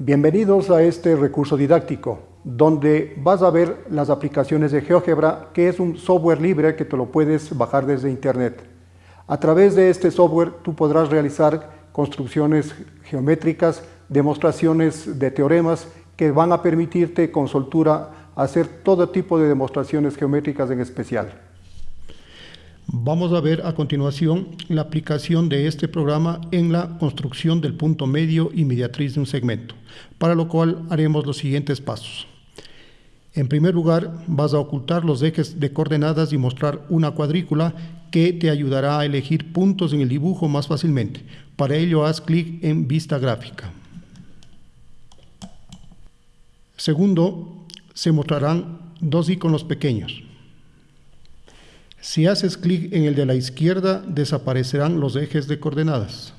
Bienvenidos a este recurso didáctico, donde vas a ver las aplicaciones de GeoGebra, que es un software libre que te lo puedes bajar desde internet. A través de este software tú podrás realizar construcciones geométricas, demostraciones de teoremas que van a permitirte con soltura hacer todo tipo de demostraciones geométricas en especial. Vamos a ver a continuación la aplicación de este programa en la construcción del punto medio y mediatriz de un segmento, para lo cual haremos los siguientes pasos. En primer lugar, vas a ocultar los ejes de coordenadas y mostrar una cuadrícula que te ayudará a elegir puntos en el dibujo más fácilmente. Para ello, haz clic en Vista Gráfica. Segundo, se mostrarán dos iconos pequeños. Si haces clic en el de la izquierda, desaparecerán los ejes de coordenadas.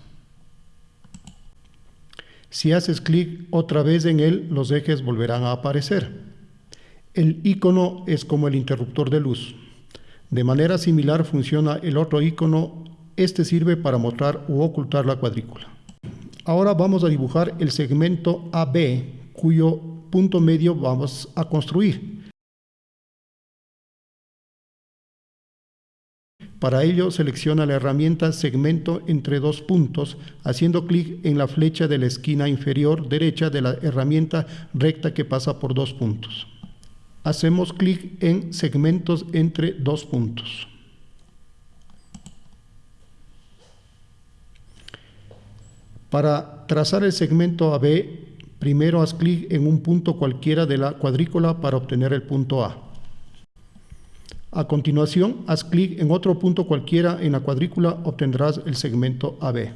Si haces clic otra vez en él, los ejes volverán a aparecer. El icono es como el interruptor de luz. De manera similar funciona el otro icono. Este sirve para mostrar u ocultar la cuadrícula. Ahora vamos a dibujar el segmento AB, cuyo punto medio vamos a construir. Para ello selecciona la herramienta segmento entre dos puntos haciendo clic en la flecha de la esquina inferior derecha de la herramienta recta que pasa por dos puntos. Hacemos clic en segmentos entre dos puntos. Para trazar el segmento AB, primero haz clic en un punto cualquiera de la cuadrícula para obtener el punto A. A continuación, haz clic en otro punto cualquiera en la cuadrícula, obtendrás el segmento AB.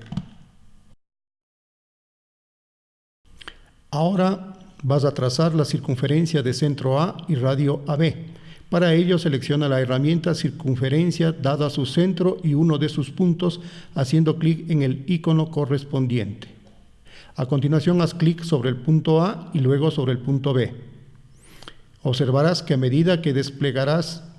Ahora vas a trazar la circunferencia de centro A y radio AB. Para ello selecciona la herramienta circunferencia dada su centro y uno de sus puntos haciendo clic en el icono correspondiente. A continuación haz clic sobre el punto A y luego sobre el punto B. Observarás que a medida que desplegarás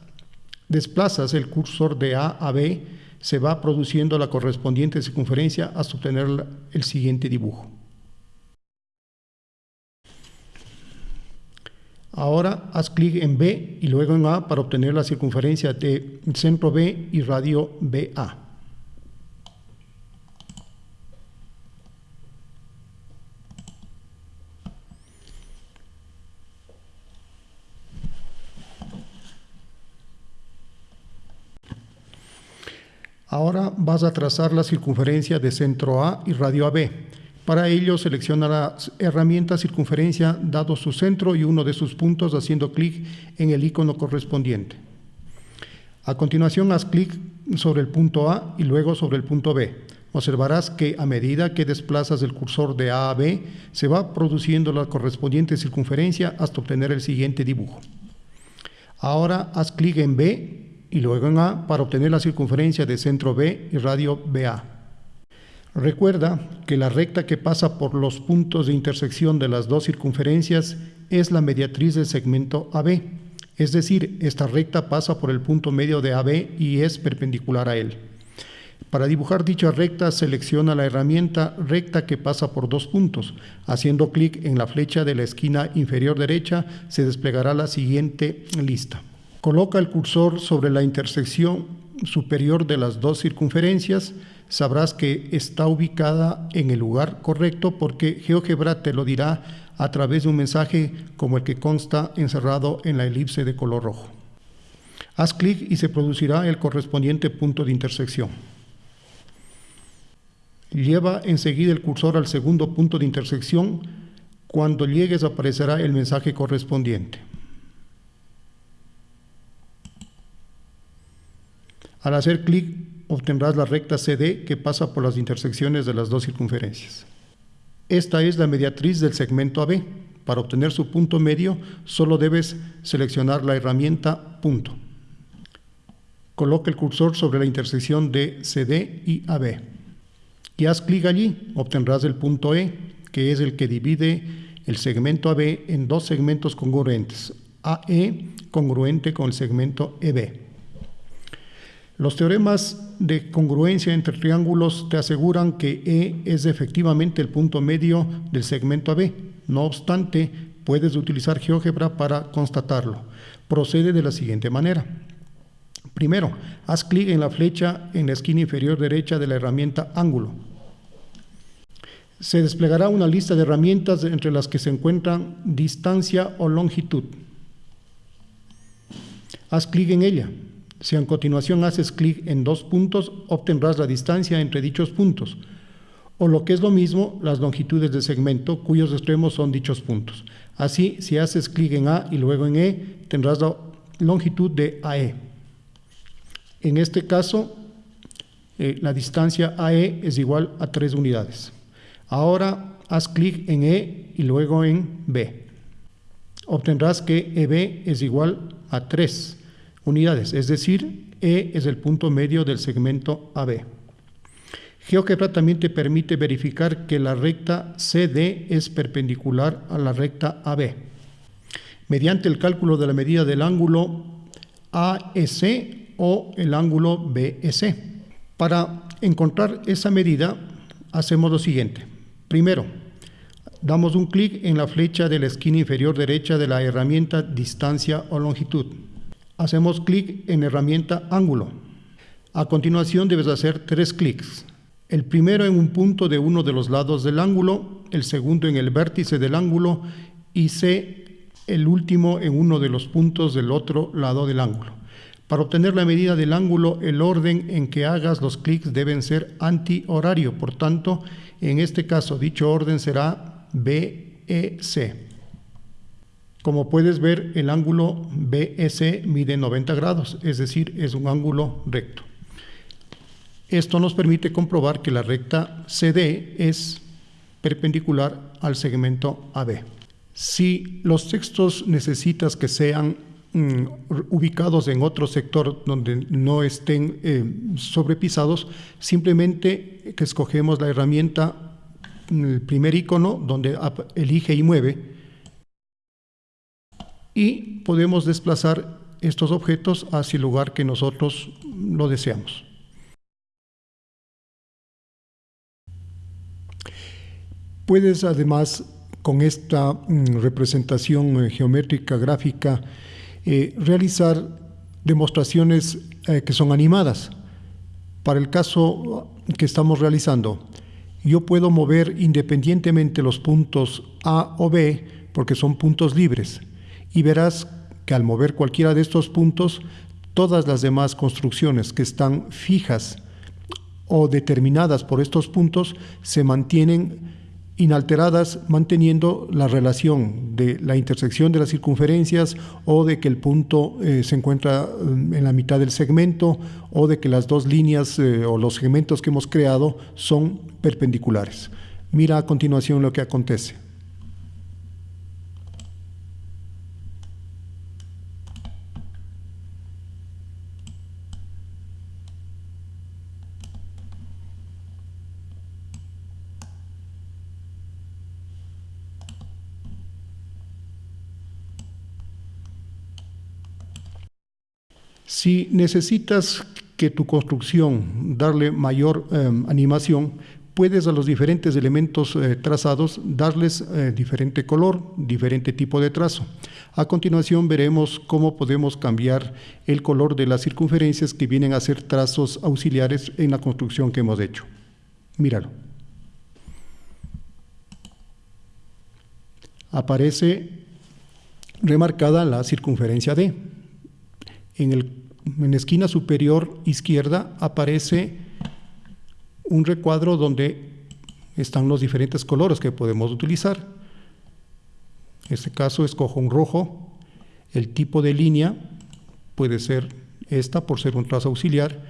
desplazas el cursor de A a B, se va produciendo la correspondiente circunferencia hasta obtener el siguiente dibujo. Ahora haz clic en B y luego en A para obtener la circunferencia de centro B y radio BA. Ahora vas a trazar la circunferencia de centro A y radio AB. Para ello selecciona la herramienta circunferencia dado su centro y uno de sus puntos haciendo clic en el icono correspondiente. A continuación haz clic sobre el punto A y luego sobre el punto B. Observarás que a medida que desplazas el cursor de A a B, se va produciendo la correspondiente circunferencia hasta obtener el siguiente dibujo. Ahora haz clic en B y luego en A para obtener la circunferencia de centro B y radio BA. Recuerda que la recta que pasa por los puntos de intersección de las dos circunferencias es la mediatriz del segmento AB, es decir, esta recta pasa por el punto medio de AB y es perpendicular a él. Para dibujar dicha recta, selecciona la herramienta recta que pasa por dos puntos. Haciendo clic en la flecha de la esquina inferior derecha, se desplegará la siguiente lista. Coloca el cursor sobre la intersección superior de las dos circunferencias, sabrás que está ubicada en el lugar correcto porque GeoGebra te lo dirá a través de un mensaje como el que consta encerrado en la elipse de color rojo. Haz clic y se producirá el correspondiente punto de intersección. Lleva enseguida el cursor al segundo punto de intersección. Cuando llegues aparecerá el mensaje correspondiente. Al hacer clic obtendrás la recta CD que pasa por las intersecciones de las dos circunferencias. Esta es la mediatriz del segmento AB. Para obtener su punto medio solo debes seleccionar la herramienta punto. Coloca el cursor sobre la intersección de CD y AB. Y haz clic allí, obtendrás el punto E, que es el que divide el segmento AB en dos segmentos congruentes, AE congruente con el segmento EB. Los teoremas de congruencia entre triángulos te aseguran que E es efectivamente el punto medio del segmento AB. No obstante, puedes utilizar GeoGebra para constatarlo. Procede de la siguiente manera. Primero, haz clic en la flecha en la esquina inferior derecha de la herramienta ángulo. Se desplegará una lista de herramientas entre las que se encuentran distancia o longitud. Haz clic en ella. Si a continuación haces clic en dos puntos, obtendrás la distancia entre dichos puntos, o lo que es lo mismo, las longitudes de segmento, cuyos extremos son dichos puntos. Así, si haces clic en A y luego en E, tendrás la longitud de AE. En este caso, eh, la distancia AE es igual a 3 unidades. Ahora haz clic en E y luego en B. Obtendrás que EB es igual a 3 unidades, es decir, E es el punto medio del segmento AB. GeoGebra también te permite verificar que la recta CD es perpendicular a la recta AB. Mediante el cálculo de la medida del ángulo AEC o el ángulo BEC. Para encontrar esa medida, hacemos lo siguiente. Primero, damos un clic en la flecha de la esquina inferior derecha de la herramienta distancia o longitud. Hacemos clic en herramienta ángulo. A continuación debes hacer tres clics. El primero en un punto de uno de los lados del ángulo, el segundo en el vértice del ángulo y C el último en uno de los puntos del otro lado del ángulo. Para obtener la medida del ángulo, el orden en que hagas los clics deben ser antihorario. Por tanto, en este caso, dicho orden será BEC. Como puedes ver, el ángulo BEC mide 90 grados, es decir, es un ángulo recto. Esto nos permite comprobar que la recta CD es perpendicular al segmento AB. Si los textos necesitas que sean mm, ubicados en otro sector donde no estén eh, sobrepisados, simplemente que escogemos la herramienta, el primer icono donde elige y mueve, y podemos desplazar estos objetos hacia el lugar que nosotros lo deseamos. Puedes además con esta mm, representación eh, geométrica gráfica eh, realizar demostraciones eh, que son animadas. Para el caso que estamos realizando, yo puedo mover independientemente los puntos A o B porque son puntos libres y verás que al mover cualquiera de estos puntos, todas las demás construcciones que están fijas o determinadas por estos puntos se mantienen inalteradas manteniendo la relación de la intersección de las circunferencias o de que el punto eh, se encuentra mm, en la mitad del segmento o de que las dos líneas eh, o los segmentos que hemos creado son perpendiculares. Mira a continuación lo que acontece. Si necesitas que tu construcción darle mayor em, animación, puedes a los diferentes elementos eh, trazados darles eh, diferente color, diferente tipo de trazo. A continuación veremos cómo podemos cambiar el color de las circunferencias que vienen a ser trazos auxiliares en la construcción que hemos hecho. Míralo. Aparece remarcada la circunferencia D. En, la esquina superior izquierda aparece un recuadro donde están los diferentes colores que podemos utilizar. En este caso escojo un rojo, el tipo de línea puede ser esta por ser un trazo auxiliar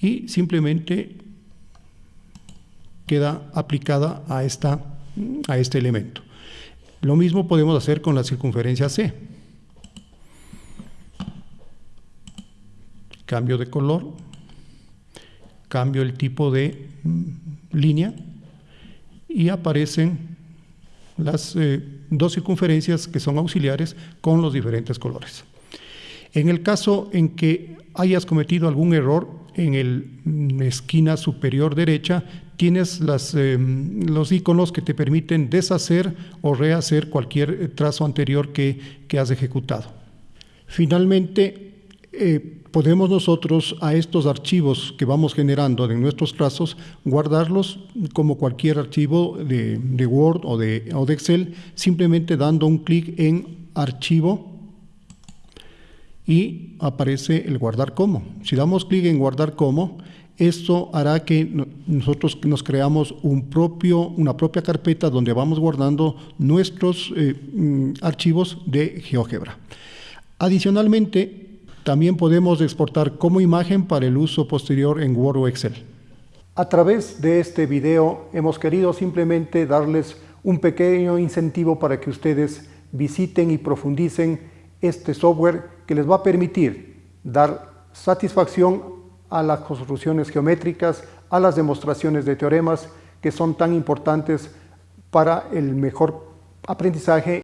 y simplemente queda aplicada a, esta, a este elemento. Lo mismo podemos hacer con la circunferencia C. cambio de color, cambio el tipo de mm, línea y aparecen las eh, dos circunferencias que son auxiliares con los diferentes colores. En el caso en que hayas cometido algún error en la esquina superior derecha tienes em, los iconos que te permiten deshacer o rehacer cualquier eh, trazo anterior que, has ejecutado. Finalmente, eh, podemos nosotros a estos archivos que vamos generando en nuestros trazos guardarlos como cualquier archivo de, Word o de, o de Excel, simplemente dando un clic en Archivo y aparece el guardar como. Si damos clic en guardar como, esto hará que nosotros nos creamos un propio, una propia carpeta donde vamos guardando nuestros eh, mm, archivos de GeoGebra. Adicionalmente, también podemos exportar como imagen para el uso posterior en Word o Excel. A través de este video hemos querido simplemente darles un pequeño incentivo para que ustedes visiten y profundicen este software que les va a permitir dar satisfacción a las construcciones geométricas, a las demostraciones de teoremas que son tan importantes para el mejor aprendizaje